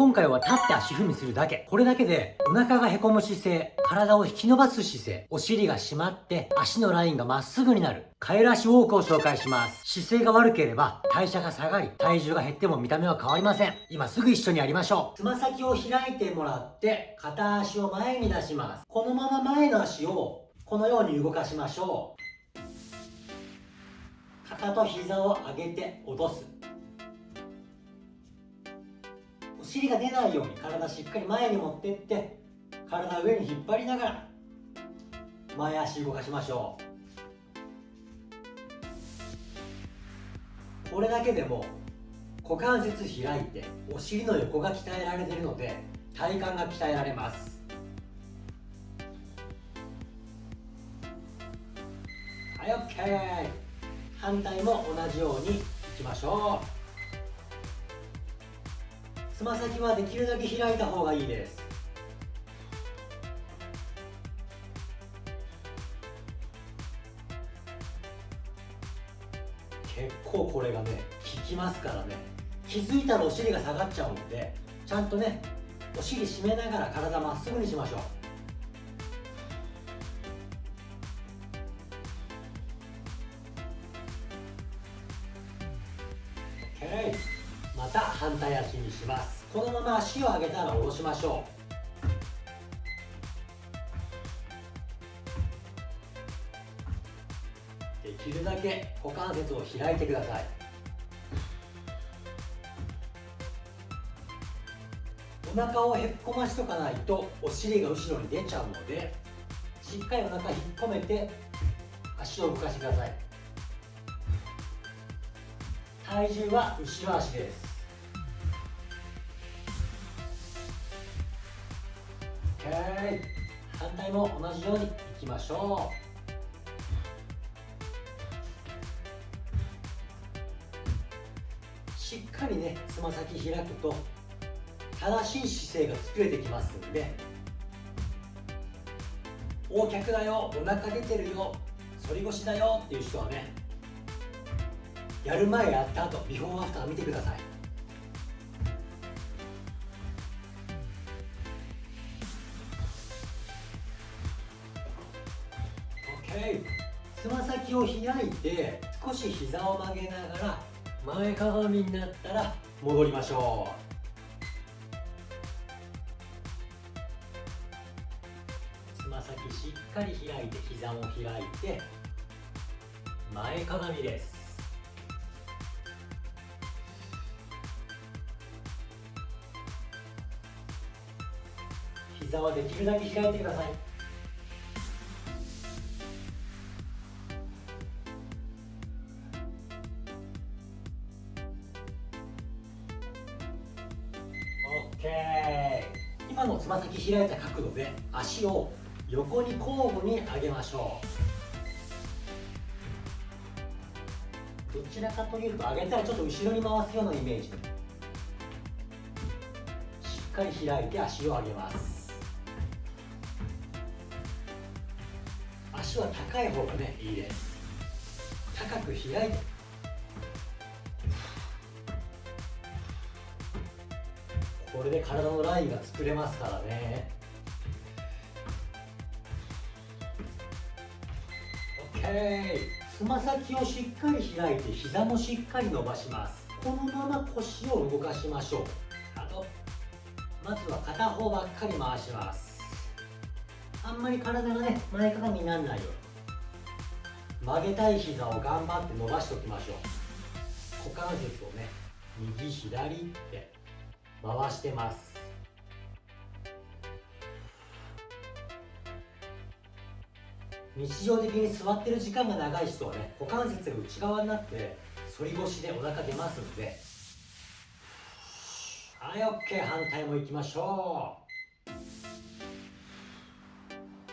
今回は立って足踏みするだけ。これだけで、お腹がへこむ姿勢、体を引き伸ばす姿勢、お尻が締まって、足のラインがまっすぐになる。カエル足ウォークを紹介します。姿勢が悪ければ、代謝が下がり、体重が減っても見た目は変わりません。今すぐ一緒にやりましょう。つま先を開いてもらって、片足を前に出します。このまま前の足を、このように動かしましょう。肩と膝を上げて落とす。尻が出ないように体しっかり前に持ってって体上に引っ張りながら前足動かしましょう。これだけでも股関節開いてお尻の横が鍛えられているので体幹が鍛えられます。はい OK 反対も同じようにいきましょう。つま先はできるだけ開いた方がいいです。結構これがね効きますからね。気づいたらお尻が下がっちゃうのでちゃんとねお尻締めながら体まっすぐにしましょう。OK また反対足にします。このまま足を上げたら下ろしましょう。できるだけ股関節を開いてください。お腹をへっこましとかないとお尻が後ろに出ちゃうのでしっかりお腹引っ込めて足を動かしてください。体重は後ろ足です。OK 反対も同じようにいきましょう。しっかりねつま先開くと正しい姿勢が作れてきますんで大脚だよお腹出てるよ反り腰だよっていう人はねやる前やった後ビフォーアフター見てください。先を開いて少し膝を曲げながら前かがみになったら戻りましょう。つま先しっかり開いて膝も開いて前かがみです。膝はできるだけ開いてください。OK 今のつま先開いた角度で足を横に交互に上げましょう。どちらかというと上げたらちょっと後ろに回すようなイメージしっかり開いて足を上げます。足は高い方がねいいです。高く開いてこれで体のラインが作れますからね。OK つま先をしっかり開いて膝もしっかり伸ばします。このまま腰を動かしましょう。あとまずは片方ばっかり回します。あんまり体がね前かがみにならないように。曲げたい膝を頑張って伸ばしておきましょう。股関節をね右左って。回してます。日常的に座ってる時間が長い人はね股関節が内側になって反り腰でお腹出ますんで。はい OK 反対もいきましょう。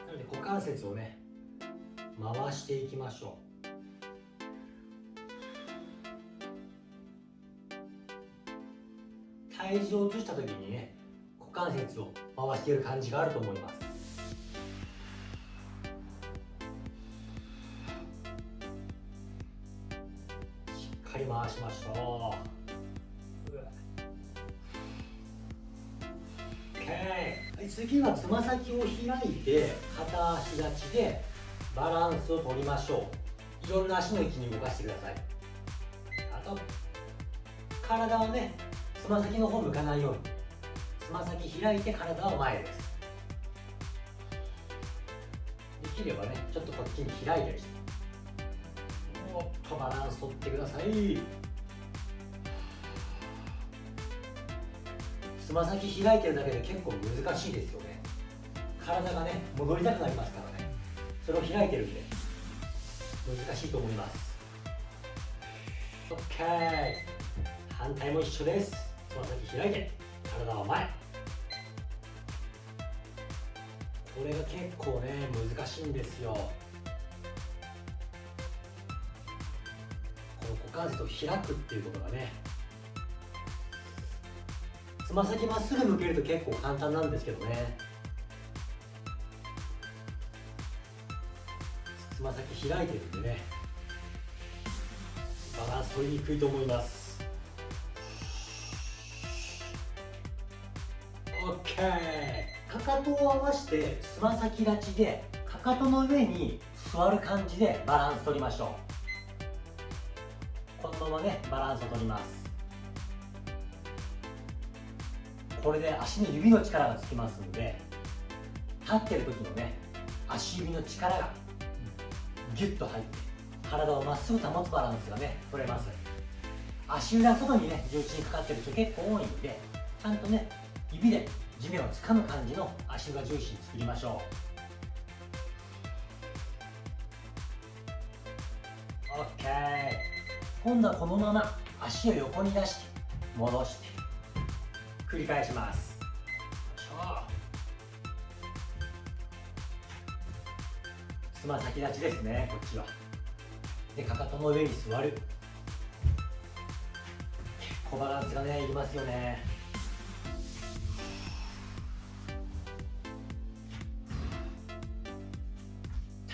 なので股関節をね回していきましょう。体重を移した時にね股関節を回している感じがあると思います。しっかり回しましょう。はい次はつま先を開いて片足立ちでバランスを取りましょう。いろんな足の位置に動かしてください。あと体をねつま先の方向かないように。つま先開いて体を前です。できればねちょっとこっちに開いたりして。もっとバランス取ってください。つま先開いてるだけで結構難しいですよね。体がね戻りたくなりますからね。それを開いてるんで難しいと思います。OK 反対も一緒です。つま先開いて体は前。これが結構ね難しいんですよ。この股関節を開くっていうことがねつま先まっすぐ向けると結構簡単なんですけどね。つま先開いてるんでねバランス取りにくいと思います。OK かかとを合わせてつま先立ちでかかとの上に座る感じでバランス取りましょう。このままねバランスを取ります。これで足の指の力がつきますんで立ってる時のね足指の力がギュッと入って体をまっすぐ保つバランスがね取れます。足裏外にね重心かかってる人結構多いんでちゃんとね指で地面を掴む感じの足裏重心作りましょう。OK 今度はこのまま足を横に出して戻して繰り返します。つま先立ちですねこっちは。でかかとの上に座る。結構バランスがねいりますよね。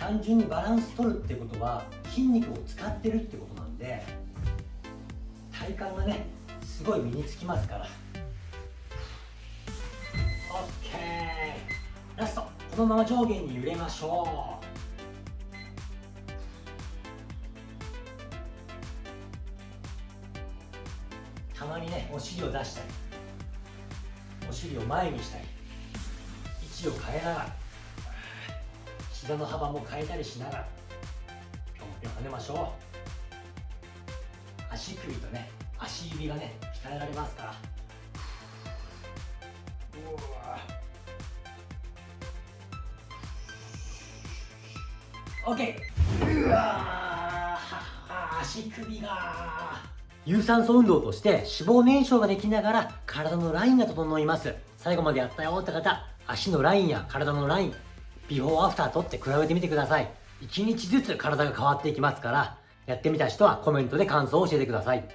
単純にバランス取るってことは筋肉を使ってるってことなんで体幹がねすごい身につきますから。OK ラスト。このまま上下に揺れましょう。たまにねお尻を出したりお尻を前にしたり位置を変えながら。膝の幅も変えたりしながらぴょんぴょん跳ねましょう。足首とね足指がね鍛えられますから。うわ OK うわ足首が。有酸素運動として脂肪燃焼ができながら体のラインが整います。最後までやったよって方足のラインや体のラインビフォーアフターとって比べてみてください。1日ずつ体が変わっていきますからやってみた人はコメントで感想を教えてください。